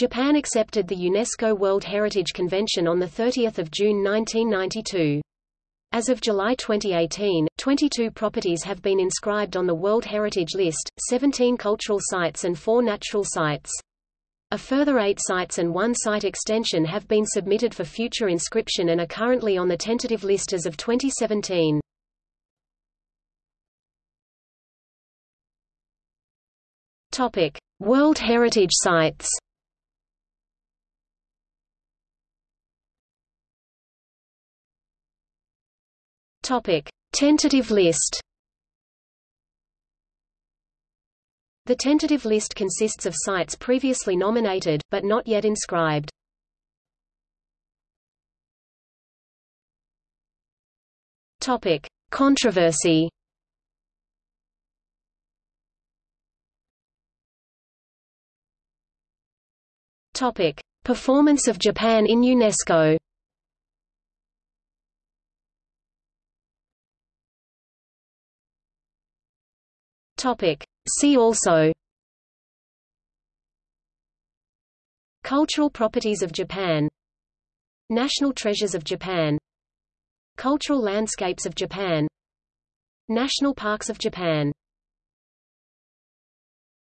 Japan accepted the UNESCO World Heritage Convention on 30 June 1992. As of July 2018, 22 properties have been inscribed on the World Heritage List, 17 cultural sites and 4 natural sites. A further eight sites and one site extension have been submitted for future inscription and are currently on the tentative list as of 2017. Topic: World Heritage Sites. Topic: Tentative list. The tentative list consists of sites previously nominated, but not yet inscribed. Topic: Controversy. Topic: Performance of Japan in UNESCO. Topic: See also. Cultural properties of Japan. National treasures of Japan. Cultural landscapes of Japan. National parks of Japan